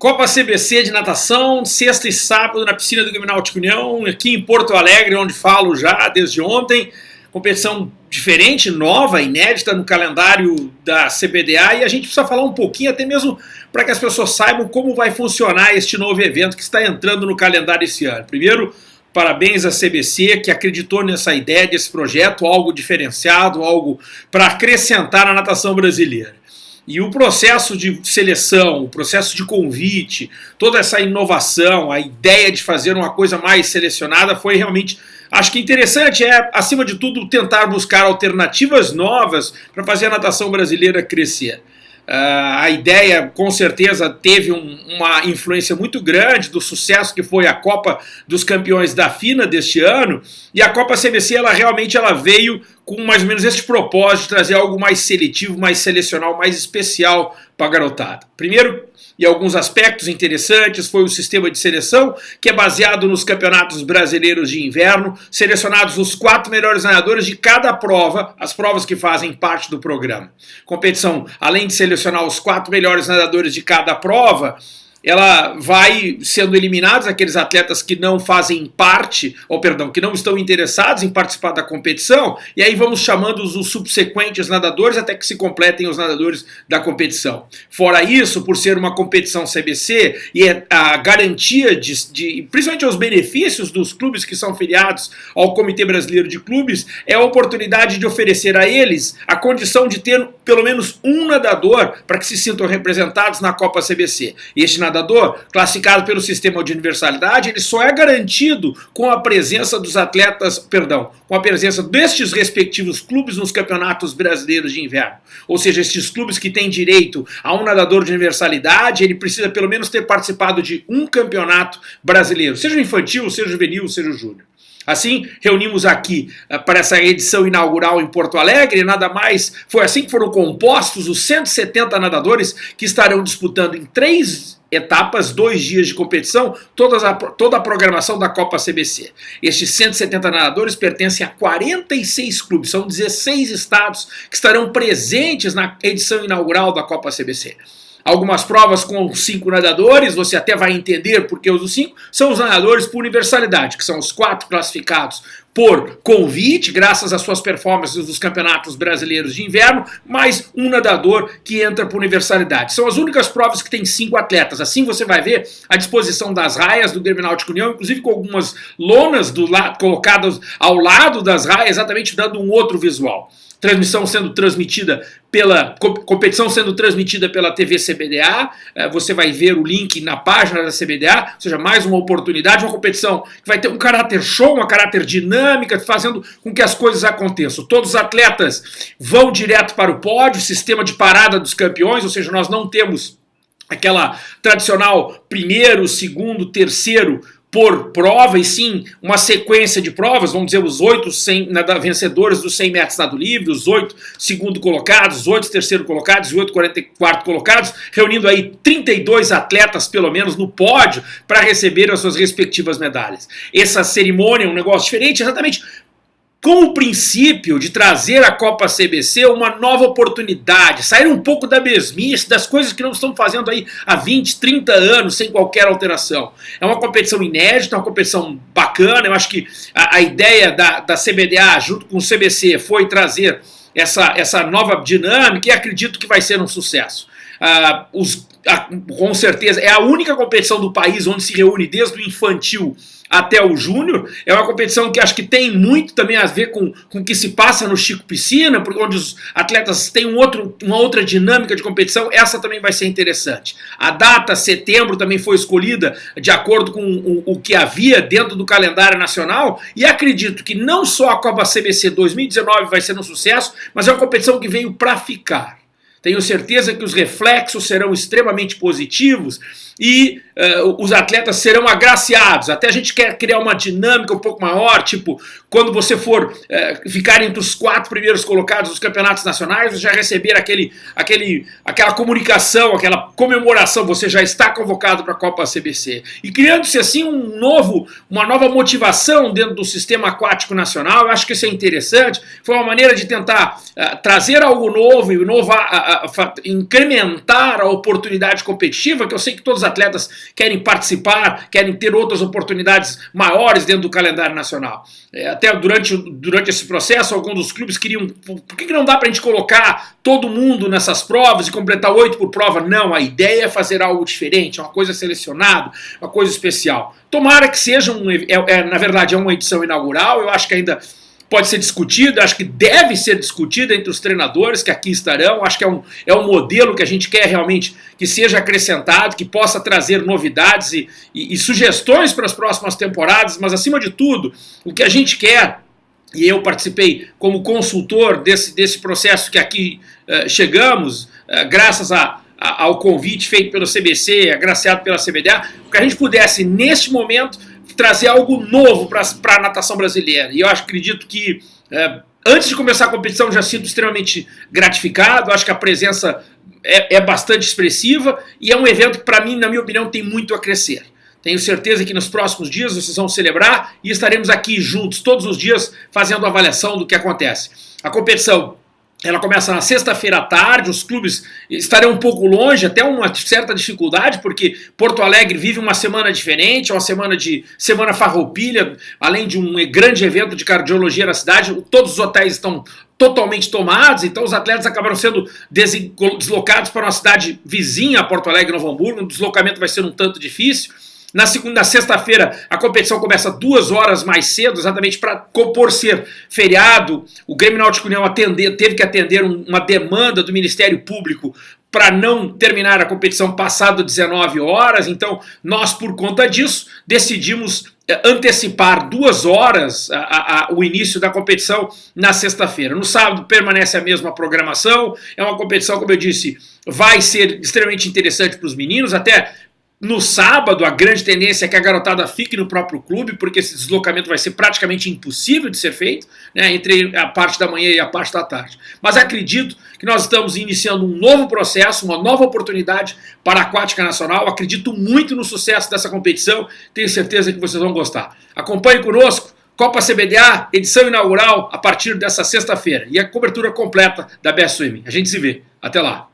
Copa CBC de natação, sexta e sábado na piscina do Criminal União, aqui em Porto Alegre, onde falo já desde ontem. Competição diferente, nova, inédita no calendário da CBDA e a gente precisa falar um pouquinho, até mesmo para que as pessoas saibam como vai funcionar este novo evento que está entrando no calendário esse ano. Primeiro, parabéns à CBC que acreditou nessa ideia desse projeto, algo diferenciado, algo para acrescentar na natação brasileira. E o processo de seleção, o processo de convite, toda essa inovação, a ideia de fazer uma coisa mais selecionada foi realmente, acho que interessante, é, acima de tudo, tentar buscar alternativas novas para fazer a natação brasileira crescer. Uh, a ideia, com certeza, teve um, uma influência muito grande do sucesso que foi a Copa dos Campeões da FINA deste ano. E a Copa CBC, ela realmente ela veio com mais ou menos este propósito de trazer algo mais seletivo, mais selecional, mais especial para a garotada. Primeiro, e alguns aspectos interessantes, foi o sistema de seleção, que é baseado nos campeonatos brasileiros de inverno, selecionados os quatro melhores nadadores de cada prova, as provas que fazem parte do programa. Competição, além de selecionar os quatro melhores nadadores de cada prova, ela vai sendo eliminados aqueles atletas que não fazem parte, ou perdão, que não estão interessados em participar da competição, e aí vamos chamando os subsequentes nadadores até que se completem os nadadores da competição. Fora isso, por ser uma competição CBC e é a garantia de, de principalmente os benefícios dos clubes que são filiados ao Comitê Brasileiro de Clubes, é a oportunidade de oferecer a eles a condição de ter pelo menos um nadador para que se sintam representados na Copa CBC. Este nadador, classificado pelo sistema de universalidade, ele só é garantido com a presença dos atletas, perdão, com a presença destes respectivos clubes nos campeonatos brasileiros de inverno. Ou seja, estes clubes que têm direito a um nadador de universalidade, ele precisa pelo menos ter participado de um campeonato brasileiro, seja infantil, seja juvenil, seja júnior. Assim, reunimos aqui uh, para essa edição inaugural em Porto Alegre, nada mais, foi assim que foram compostos os 170 nadadores que estarão disputando em três etapas, dois dias de competição, todas a, toda a programação da Copa CBC. Estes 170 nadadores pertencem a 46 clubes, são 16 estados que estarão presentes na edição inaugural da Copa CBC. Algumas provas com cinco nadadores, você até vai entender porque os cinco, são os nadadores por universalidade, que são os quatro classificados por convite, graças às suas performances nos campeonatos brasileiros de inverno, mais um nadador que entra por universalidade. São as únicas provas que tem cinco atletas. Assim você vai ver a disposição das raias do Grêmio Náutico União, inclusive com algumas lonas do lado, colocadas ao lado das raias, exatamente dando um outro visual transmissão sendo transmitida pela competição sendo transmitida pela TV CBDA. É, você vai ver o link na página da CBDA, ou seja, mais uma oportunidade, uma competição que vai ter um caráter show, uma caráter dinâmica, fazendo com que as coisas aconteçam. Todos os atletas vão direto para o pódio, sistema de parada dos campeões, ou seja, nós não temos aquela tradicional primeiro, segundo, terceiro por prova, e sim uma sequência de provas, vamos dizer, os oito vencedores dos 100 metros nado livre, os oito segundo colocados, os oito terceiro colocados e oito quarto colocados, reunindo aí 32 atletas, pelo menos, no pódio para receber as suas respectivas medalhas. Essa cerimônia é um negócio diferente, exatamente com o princípio de trazer a Copa CBC uma nova oportunidade, sair um pouco da mesmice, das coisas que não estão fazendo aí há 20, 30 anos sem qualquer alteração. É uma competição inédita, uma competição bacana, eu acho que a, a ideia da, da CBDA junto com o CBC foi trazer essa, essa nova dinâmica e acredito que vai ser um sucesso. Uh, os, uh, com certeza, é a única competição do país onde se reúne desde o infantil até o Júnior. É uma competição que acho que tem muito também a ver com, com o que se passa no Chico Piscina, porque onde os atletas têm um outro, uma outra dinâmica de competição, essa também vai ser interessante. A data, setembro, também foi escolhida de acordo com o, o que havia dentro do calendário nacional, e acredito que não só a Copa CBC 2019 vai ser um sucesso, mas é uma competição que veio para ficar. Tenho certeza que os reflexos serão extremamente positivos e uh, os atletas serão agraciados. Até a gente quer criar uma dinâmica um pouco maior, tipo, quando você for uh, ficar entre os quatro primeiros colocados dos campeonatos nacionais, você já receber aquele, aquele, aquela comunicação, aquela comemoração, você já está convocado para a Copa CBC. E criando-se assim um novo, uma nova motivação dentro do sistema aquático nacional, eu acho que isso é interessante. Foi uma maneira de tentar uh, trazer algo novo e inovar incrementar a oportunidade competitiva, que eu sei que todos os atletas querem participar, querem ter outras oportunidades maiores dentro do calendário nacional. É, até durante, durante esse processo, alguns dos clubes queriam. Por que, que não dá para a gente colocar todo mundo nessas provas e completar oito por prova? Não, a ideia é fazer algo diferente, é uma coisa selecionada, uma coisa especial. Tomara que seja um. É, é, na verdade, é uma edição inaugural, eu acho que ainda pode ser discutido, acho que deve ser discutido entre os treinadores que aqui estarão, acho que é um, é um modelo que a gente quer realmente que seja acrescentado, que possa trazer novidades e, e, e sugestões para as próximas temporadas, mas acima de tudo, o que a gente quer e eu participei como consultor desse, desse processo que aqui uh, chegamos, uh, graças a, a, ao convite feito pelo CBC, agraciado pela CBDA, que a gente pudesse, neste momento, trazer algo novo para a natação brasileira. E eu acredito que é, antes de começar a competição já sinto extremamente gratificado, acho que a presença é, é bastante expressiva e é um evento que para mim, na minha opinião, tem muito a crescer. Tenho certeza que nos próximos dias vocês vão celebrar e estaremos aqui juntos todos os dias fazendo avaliação do que acontece. A competição ela começa na sexta-feira à tarde, os clubes estarão um pouco longe, até uma certa dificuldade, porque Porto Alegre vive uma semana diferente, uma semana de semana farroupilha, além de um grande evento de cardiologia na cidade, todos os hotéis estão totalmente tomados, então os atletas acabaram sendo deslocados para uma cidade vizinha Porto Alegre, Novo Hamburgo, o deslocamento vai ser um tanto difícil, na segunda, sexta-feira, a competição começa duas horas mais cedo, exatamente para por ser feriado. O Grêmio Náutico União atender, teve que atender uma demanda do Ministério Público para não terminar a competição passado 19 horas. Então, nós, por conta disso, decidimos eh, antecipar duas horas a, a, a, o início da competição na sexta-feira. No sábado permanece a mesma programação, é uma competição, como eu disse, vai ser extremamente interessante para os meninos, até no sábado, a grande tendência é que a garotada fique no próprio clube, porque esse deslocamento vai ser praticamente impossível de ser feito, né, entre a parte da manhã e a parte da tarde. Mas acredito que nós estamos iniciando um novo processo, uma nova oportunidade para a Aquática Nacional. Acredito muito no sucesso dessa competição, tenho certeza que vocês vão gostar. Acompanhe conosco, Copa CBDA, edição inaugural, a partir dessa sexta-feira. E a cobertura completa da Best Swimming. A gente se vê. Até lá.